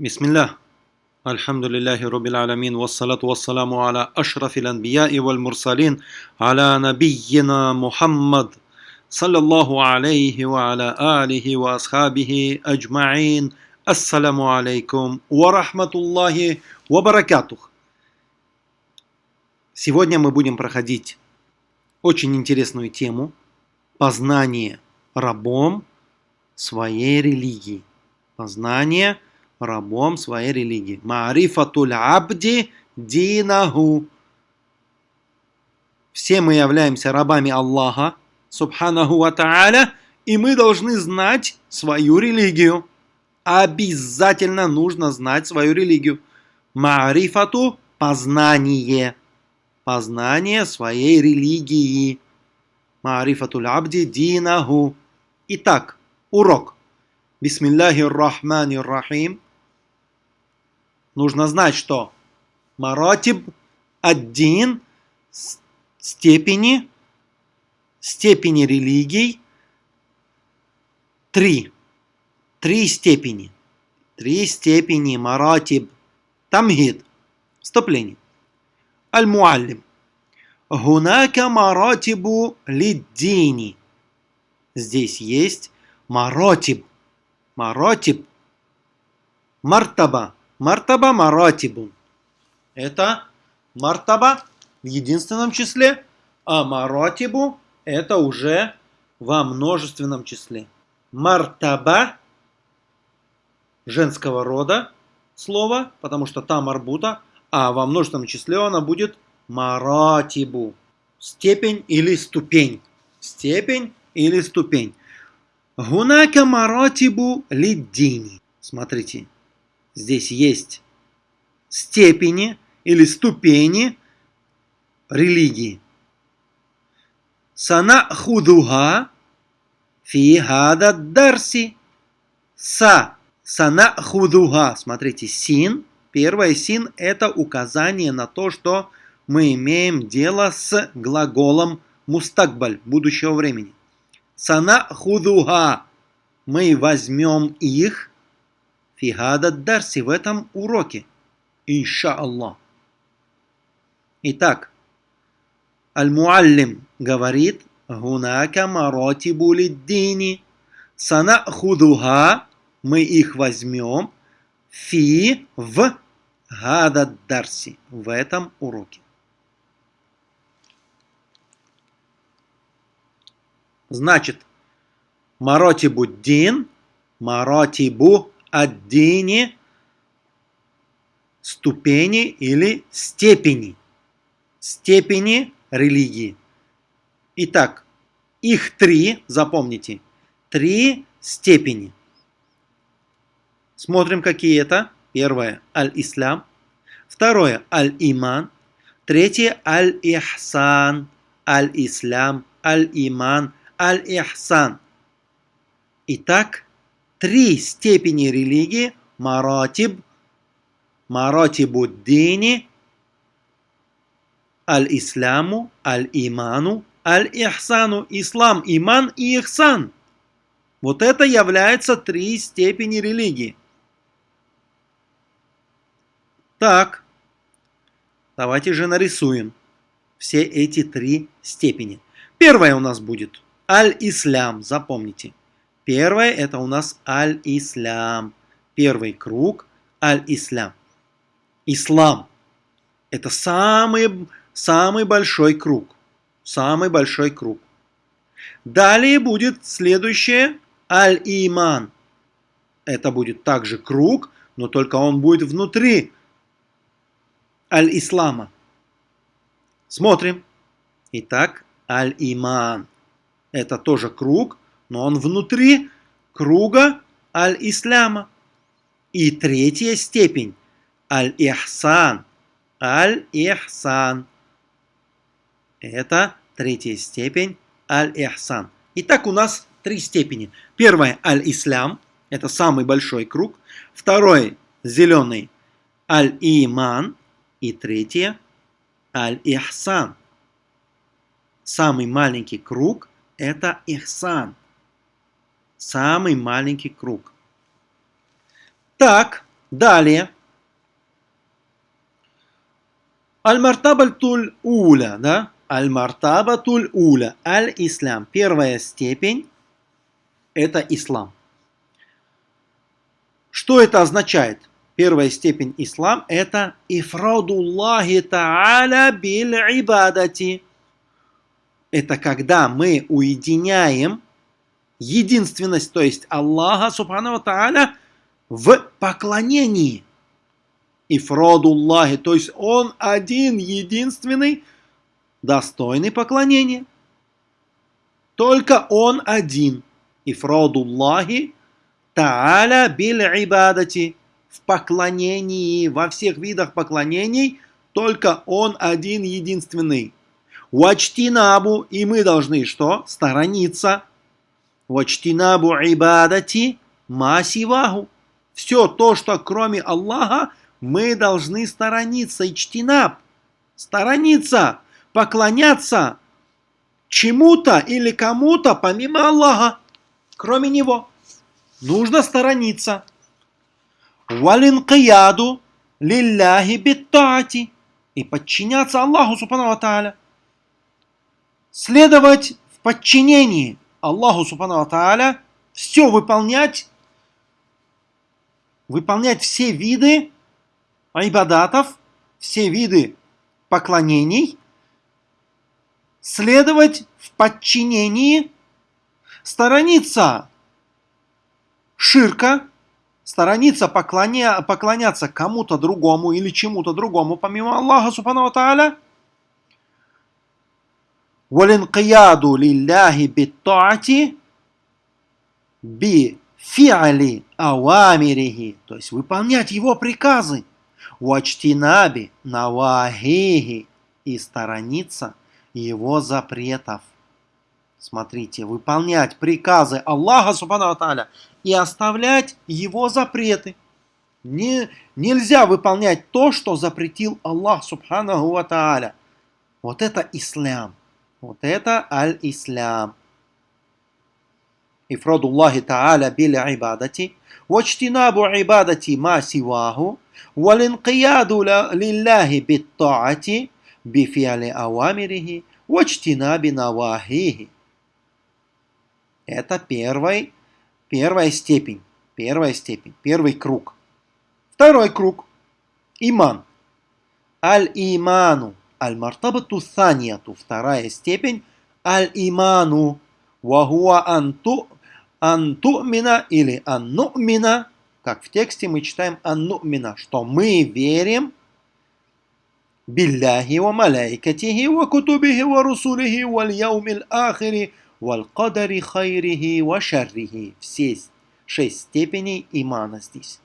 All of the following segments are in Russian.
بسم الله الحمد لله رب العالمين والصلاة والسلام على أشرف الأنبياء والمرسلين على نبينا محمد صلى الله عليه وعلى آله وأصحابه أجمعين السلام عليكم ورحمة الله وبركاته Сегодня мы будем проходить очень интересную тему познание рабом своей религии. Познание рабом своей религии. Маарифатуль абди динаху. Все мы являемся рабами Аллаха, субханаху ва та'аля, и мы должны знать свою религию. Обязательно нужно знать свою религию. Маарифату – познание. Познание своей религии. Маарифатуль абди динаху. Итак, урок. Бисмиллахи рахмани рахим. Нужно знать, что маратиб один степени, степени религий три. Три степени. Три степени маратиб. Тамгид. Вступление. Аль-Муаллим. Гунака маратибу лиддини. Здесь есть маратиб. Маратиб. Мартаба. Мартаба маратибун. Это мартаба в единственном числе, а маратибу это уже во множественном числе. Мартаба женского рода слово, потому что там арбута, а во множественном числе она будет маратибу. Степень или ступень. Степень или ступень. Гунака маратибу лиддини. Смотрите, здесь есть степени или ступени религии. Сана худуга фи хада дарси. Са. Сана худуга. Смотрите, син. Первое син это указание на то, что мы имеем дело с глаголом мустакбаль, будущего времени. Сана худуга. Мы возьмем их фигада дарси в этом уроке. Иншаллах. Итак, Аль-Муаллим говорит, Гунака маратибу лиддини. Сана худуга. Мы их возьмем фи в гада дарси в этом уроке. Значит, маротибу дин, маротибу аддини, ступени или степени. Степени религии. Итак, их три, запомните, три степени. Смотрим, какие это. Первое – аль-ислам. Второе – аль-иман. Третье – аль-ихсан. Аль-ислам, аль-иман, аль-ихсан. Итак, три степени религии – маратиб, маратибуддини, аль-исламу, аль-иману, аль-ихсану. Ислам, иман и ихсан. Вот это является три степени религии. Так, давайте же нарисуем все эти три степени. Первая у нас будет Аль-Ислам, запомните. Первое это у нас Аль-Ислам. Первый круг Аль-Ислам. Ислам. Это самый, самый большой круг. Самый большой круг. Далее будет следующее Аль-Иман. Это будет также круг, но только он будет внутри Аль-Ислама. Смотрим. Итак, Аль-Иман. Это тоже круг, но он внутри круга Аль-Исляма. И третья степень Аль-Ихсан. Аль-Ихсан. Это третья степень Аль-Ихсан. Итак, у нас три степени. Первое Аль-Ислам. Это самый большой круг. Второй зеленый Аль-Иман. И третье Аль-Ихсан. Самый маленький круг – это Ихсан. Самый маленький круг. Так, Далее. Аль-Мартабатуль Уля, да? Аль-Мартабатуль Уля, Аль-Ислам. Первая степень – это ислам. Что это означает? Первая степень ислам – это ифрадуллахи та'аля биль ибадати. Это когда мы уединяем единственность, то есть Аллаха Субхану Тааля в поклонении. Ифрадуллахи, то есть Он один, единственный, достойный поклонения. Только Он один. Ифрадуллахи Тааля биль ибадати. В поклонении, во всех видах поклонений, только Он один, единственный. Вачтинабу, и мы должны что? Сторониться Вачтинабу ибадати масиваху. Все то, что кроме Аллаха, мы должны сторониться. Ичтинаб. Сторониться. Поклоняться чему-то или кому-то помимо Аллаха. Кроме Него. Нужно сторониться. Валинкияду лилляхи биттати. И подчиняться Аллаху Субхану Тааля. Следовать в подчинении. Аллаху Субхану Тааля, все выполнять, выполнять все виды айбадатов, все виды поклонений, следовать в подчинении, сторониться ширка, сторониться поклоня, поклоняться кому-то другому или чему-то другому, помимо Аллаха Субхану Тааля – Валинкияду лилляхи биттаати би фиали авамирихи, то есть выполнять его приказы. Уачтинаби навахихи и сторониться его запретов. Смотрите, выполнять приказы Аллаха Субхану Аталя и оставлять его запреты. Не, нельзя выполнять то, что запретил Аллах Субхану Аталя. Вот это ислам. Вот это аль-ислам. إفراد الله تعالى بالعبادة واجتناب عبادة ما سواه والانقياد لله بالطاعة بفعل أوامره واجتناب نواهيه. Это первый, первая степень. Первая степень. Первый круг. Второй круг. Иман. Аль-иману. Аль-Мартабату Саньяту, вторая степень, Аль-Иману, Вагуа Анту, Антумина или Аннумина, как в тексте мы читаем Аннумина, что мы верим Билляхи ва маляйкатихи ва кутубихи ва русулихи ва яумил ахири ва кадари хайрихи ва шаррихи. Все шесть степеней имана здесь.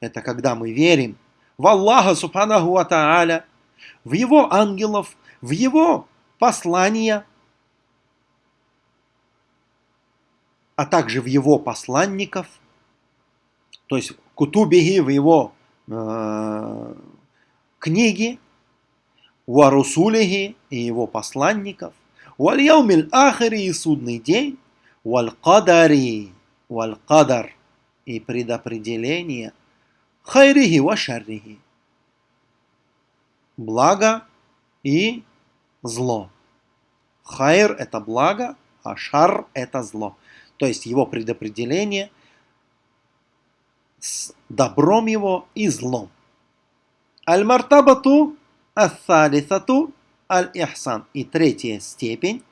Это когда мы верим в Аллаха Субханаху Ва Тааля, в его ангелов, в его послания, а также в его посланников, то есть Кутубихи в его э, книги, Варусулихи и его посланников, Вальяумиль Ахари и судный день, Валь-Кадари, Валь-Кадар и предопределение, Хайрихи ва шаррихи благо и зло. Хайр – это благо, а шар – это зло. То есть его предопределение с добром его и злом. Аль-мартабату ас-салисату аль-ихсан. И третья степень,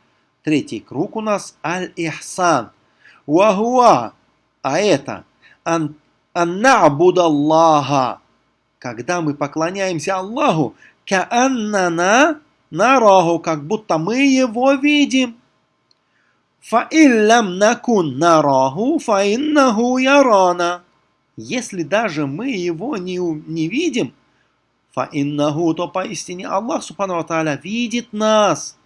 третий круг у нас аль-ихсан. Вахуа, а это ан, аннабудаллаха. Когда мы поклоняемся Аллаху, Кааннана нараху, как будто мы его видим. Фаиллам накун нараху, фаиннаху ярана. Если даже мы его не, не видим, фаиннаху, то поистине Аллах Субхану Тааля видит нас.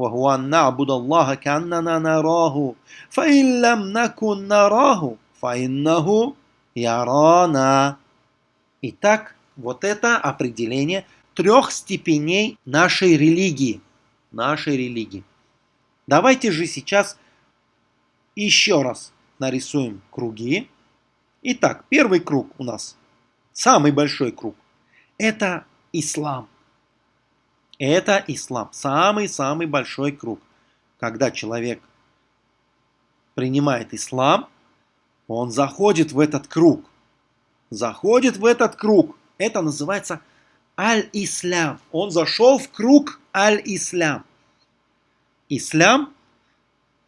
وهو أن نعبد الله كأننا نراه فإن لم نكن نراه فإنه يرانا Итак, вот это определение трех степеней нашей религии. Нашей религии. Давайте же сейчас еще раз нарисуем круги Итак, первый круг у нас, самый большой круг, это ислам. Это ислам, самый-самый большой круг. Когда человек принимает ислам, он заходит в этот круг. Заходит в этот круг. Это называется аль-ислам. Он зашел в круг аль-ислам. Ислам,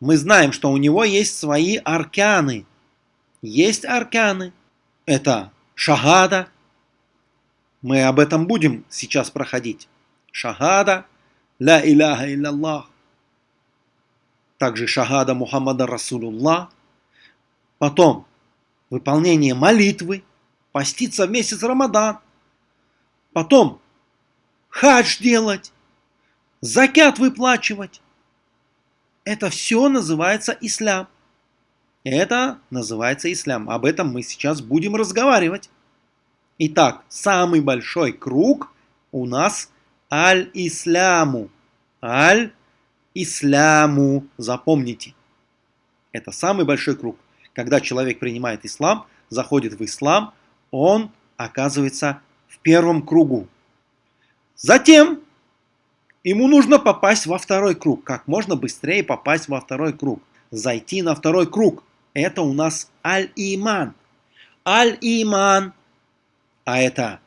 мы знаем, что у него есть свои арканы. Есть арканы. Это шахада. Мы об этом будем сейчас проходить. Шахада, ла иляха илляллах. Также шахада Мухаммада Расулуллах. Потом выполнение молитвы, поститься в месяц Рамадан. Потом хадж делать, закят выплачивать. Это все называется ислам. Это называется ислам. Об этом мы сейчас будем разговаривать. Итак, самый большой круг у нас аль-исляму. Аль-исляму. Запомните. Это самый большой круг. Когда человек принимает ислам, заходит в ислам, он оказывается в первом кругу. Затем ему нужно попасть во второй круг. Как можно быстрее попасть во второй круг. Зайти на второй круг. Это у нас аль-иман. Аль-иман. А это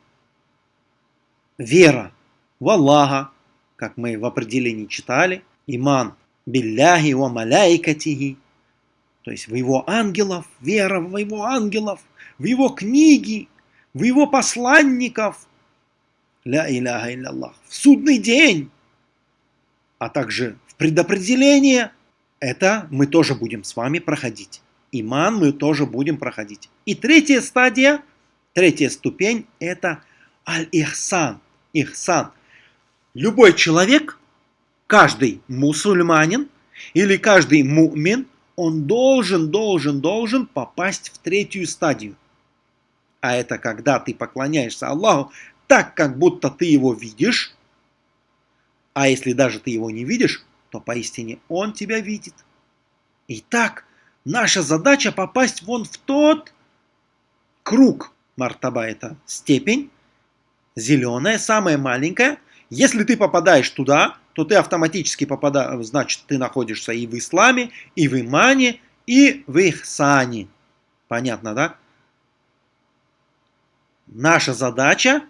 вера в Аллаха, как мы в определении читали. Иман билляхи ва то есть в его ангелов, вера в его ангелов, в его книги, в его посланников. Ля иляха илляллах. В судный день, а также в предопределение. Это мы тоже будем с вами проходить. Иман мы тоже будем проходить. И третья стадия, третья ступень – это аль-ихсан. Ихсан. Любой человек, каждый мусульманин или каждый мумин – он должен, должен, должен попасть в третью стадию. А это когда ты поклоняешься Аллаху так, как будто ты его видишь. А если даже ты его не видишь, то поистине он тебя видит. Итак, наша задача попасть вон в тот круг. Мартаба это степень, зеленая, самая маленькая. Если ты попадаешь туда, то ты автоматически попадаешь, значит, ты находишься и в исламе, и в имане, и в ихсане. Понятно, да? Наша задача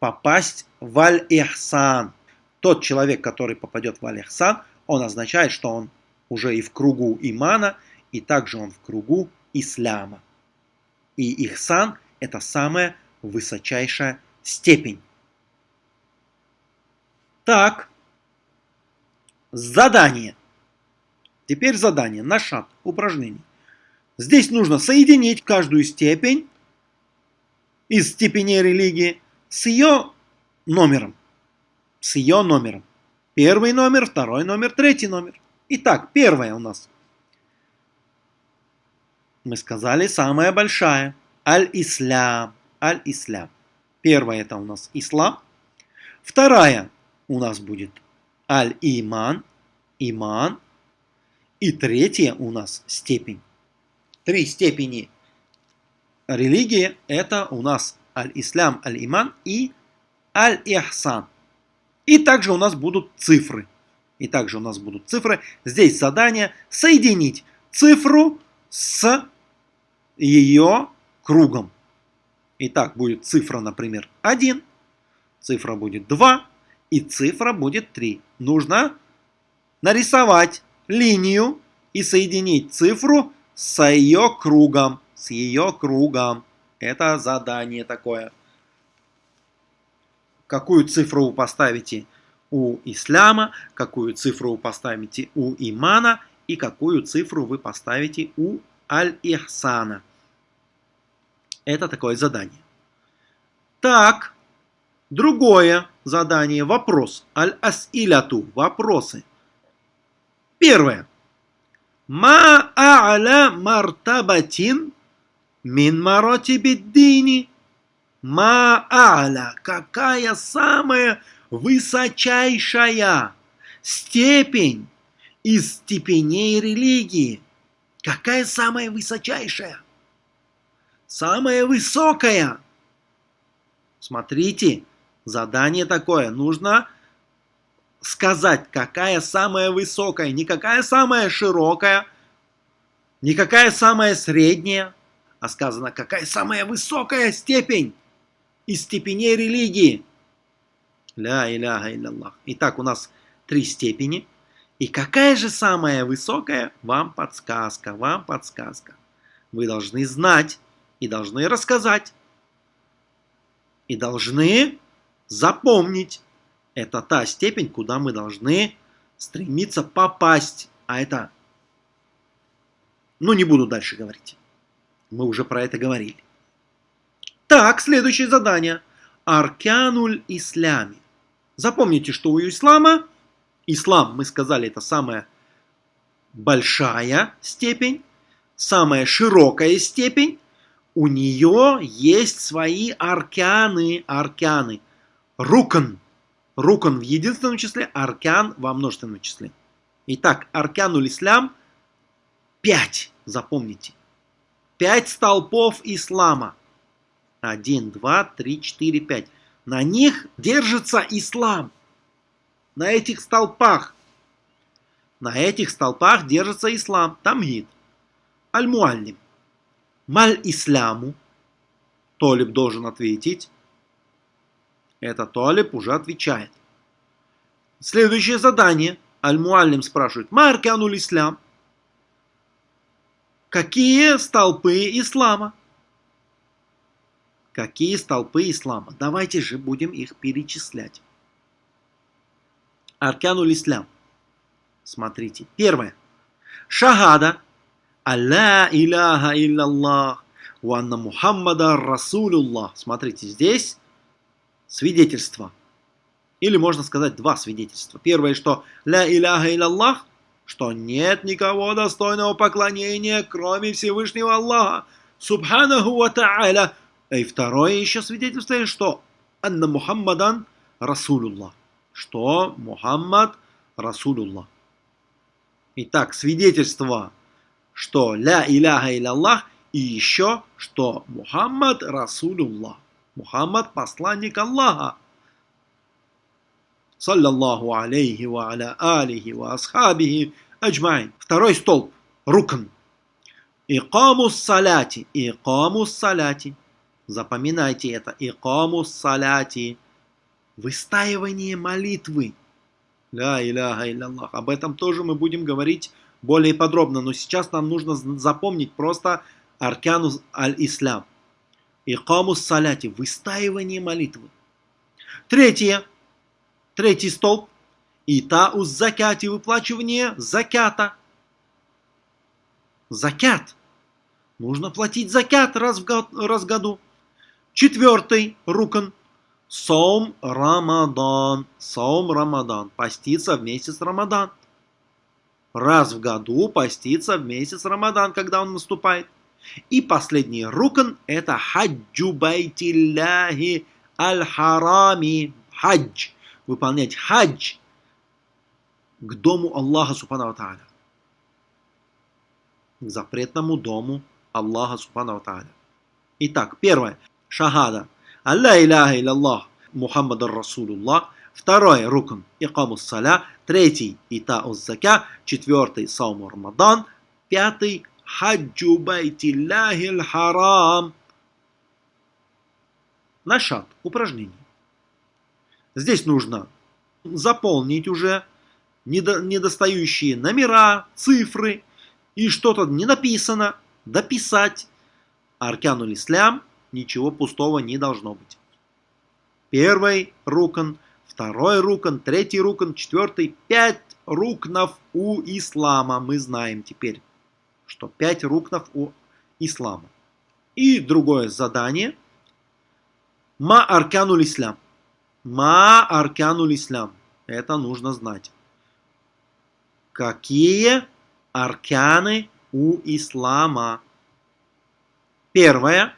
попасть в аль-ихсан. Тот человек, который попадет в аль-ихсан, он означает, что он уже и в кругу имана, и также он в кругу исляма. И ихсан – это самая высочайшая степень. Так, Задание. Теперь задание на шаг упражнений. Здесь нужно соединить каждую степень из степеней религии с ее номером. С ее номером. Первый номер, второй номер, третий номер. Итак, первая у нас. Мы сказали самая большая. Аль-Ислям. Аль-Ислям. Первая это у нас ислам. Вторая у нас будет аль-иман, иман. И третья у нас степень. Три степени религии это у нас аль-ислам, аль-иман и аль-ихсан. И также у нас будут цифры. И также у нас будут цифры. Здесь задание соединить цифру с ее кругом. Итак, будет цифра, например, 1, цифра будет 2, и цифра будет 3. Нужно нарисовать линию и соединить цифру с ее кругом. С ее кругом. Это задание такое. Какую цифру вы поставите у исляма, какую цифру вы поставите у имана и какую цифру вы поставите у аль-ихсана. Это такое задание. Так, Другое задание – вопрос. Аль-асиляту – вопросы. Первое. Ма а'ля мартабатин мин маротибиддини. Ма а'ля – какая самая высочайшая степень из степеней религии? Какая самая высочайшая? самая высокая. Смотрите, задание такое. Нужно сказать, какая самая высокая, не какая самая широкая, не какая самая средняя, а сказано, какая самая высокая степень из степеней религии. Ля иляха илляллах. Итак, у нас три степени. И какая же самая высокая? Вам подсказка, вам подсказка. Вы должны знать и должны рассказать. И должны запомнить. Это та степень, куда мы должны стремиться попасть. А это... Ну, не буду дальше говорить. Мы уже про это говорили. Так, следующее задание. Аркануль ислями. Запомните, что у ислама, ислам, мы сказали, это самая большая степень, самая широкая степень, у нее есть свои арканы, арканы. Рукан. Рукан в единственном числе, аркан во множественном числе. Итак, аркануль ислам 5, запомните. 5 столпов ислама. 1, 2, 3, 4, 5. На них держится ислам. На этих столпах. На этих столпах держится ислам. Тамгид. Аль-Муаллим. Маль-Исляму. Толиб должен ответить. Это Толиб уже отвечает. Следующее задание. Аль-Муаллим спрашивает. Маркануль Ислам. Какие столпы ислама? Какие столпы ислама? Давайте же будем их перечислять. Аркануль ислам. Смотрите. Первое. Шахада. Алла иляха илляллах. Уанна Мухаммада Расулуллах. Смотрите, здесь свидетельство. Или можно сказать два свидетельства. Первое, что ля иляха илляллах, что нет никого достойного поклонения, кроме Всевышнего Аллаха. Субханаху ва та'аля и второе еще свидетельство, что Анна Мухаммадан Расулуллах. Что Мухаммад Расулуллах. Итак, свидетельство, что Ля Иляха Илlallah и еще, что Мухаммад Расулуллах. Мухаммад посланник Аллаха. Саллаллаху алейхи ва аля алихи ва асхабихи. Второй столб. Рукн. Икамус саляти. Икамус саляти. Запоминайте это. Икаму саляти. Выстаивание молитвы. Ля иляха илляллах. Об этом тоже мы будем говорить более подробно. Но сейчас нам нужно запомнить просто аркану аль-ислам. Икаму саляти. Выстаивание молитвы. Третье. Третий столб. Итауз закати. Выплачивание закята. Закят. Нужно платить закят раз в, год, раз в году. Четвертый рукан. Сом Рамадан. Сом Рамадан. Поститься в месяц Рамадан. Раз в году поститься в месяц Рамадан, когда он наступает. И последний рукан это хаджу байтилляхи аль-харами. Хадж. Выполнять хадж к дому Аллаха Субхану Тааля. К запретному дому Аллаха Субхану Тааля. Итак, первое шахада. Алла иляха илlallah Мухаммад Расулуллах. Второй рукн икамус саля. Третий итаус зака. Четвертый саум Рамадан. Пятый хаджу байтиллахи харам. Нашат. Упражнение. Здесь нужно заполнить уже недостающие номера, цифры и что-то не написано, дописать. Аркануль Ислям ничего пустого не должно быть. Первый рукан, второй рукан, третий рукан, четвертый, пять рукнов у ислама. Мы знаем теперь, что пять рукнов у ислама. И другое задание. Ма аркануль ислам. Ма аркануль ислам. Это нужно знать. Какие арканы у ислама? Первое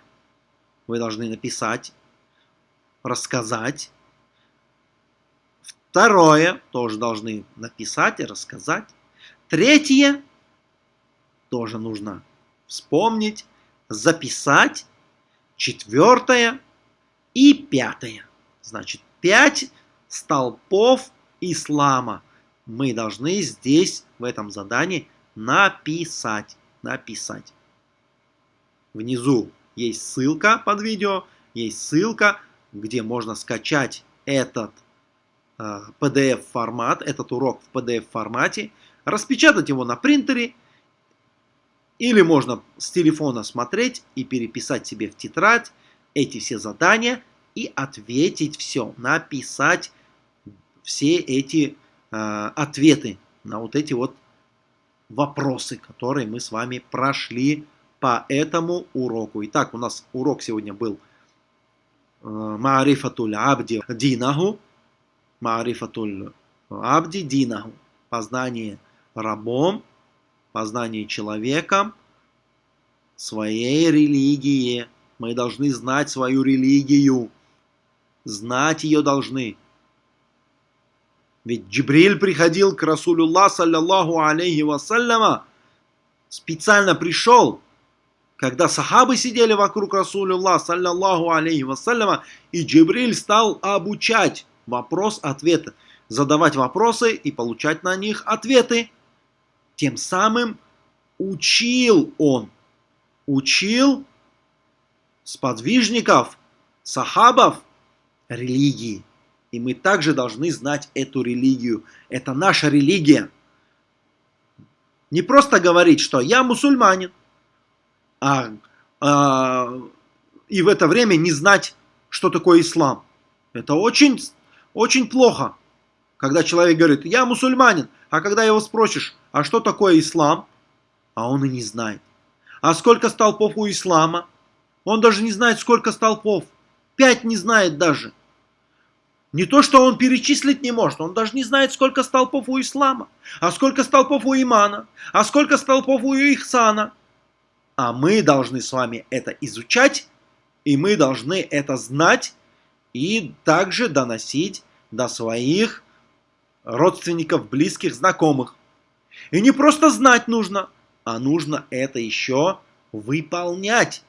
вы должны написать, рассказать. Второе, тоже должны написать и рассказать. Третье, тоже нужно вспомнить, записать четвертое и пятое. Значит, пять столпов ислама мы должны здесь, в этом задании, написать. Написать. Внизу есть ссылка под видео, есть ссылка, где можно скачать этот э, PDF-формат, этот урок в PDF-формате, распечатать его на принтере, или можно с телефона смотреть и переписать себе в тетрадь эти все задания и ответить все, написать все эти э, ответы на вот эти вот вопросы, которые мы с вами прошли по этому уроку. Итак, у нас урок сегодня был э, Маарифатуль Абди Динаху. Маарифатуль Абди Динаху. Познание рабом, познание человеком своей религии. Мы должны знать свою религию. Знать ее должны. Ведь Джибриль приходил к Расулюллах, саллиллаху алейхи вассаляма, специально пришел, когда сахабы сидели вокруг Расулюллах, саллиллаху алейхи вассаляма, и Джибриль стал обучать вопрос-ответ, задавать вопросы и получать на них ответы. Тем самым учил он, учил сподвижников, сахабов религии. И мы также должны знать эту религию. Это наша религия. Не просто говорить, что я мусульманин, а, а, и в это время не знать, что такое ислам. Это очень, очень плохо, когда человек говорит, я мусульманин, а когда его спросишь, а что такое ислам, а он и не знает. А сколько столпов у ислама? Он даже не знает, сколько столпов. Пять не знает даже. Не то, что он перечислить не может, он даже не знает, сколько столпов у ислама, а сколько столпов у имана, а сколько столпов у ихсана. А мы должны с вами это изучать, и мы должны это знать и также доносить до своих родственников, близких, знакомых. И не просто знать нужно, а нужно это еще выполнять.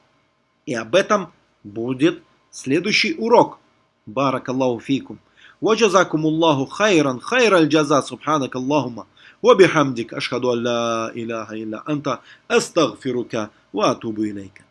И об этом будет следующий урок – بارك الله فيكم وجزاكم الله خيرا خير الجزاء سبحانك اللهم وبحمدك أشهد أن لا إله إلا أنت أستغفرك وأتوب إليك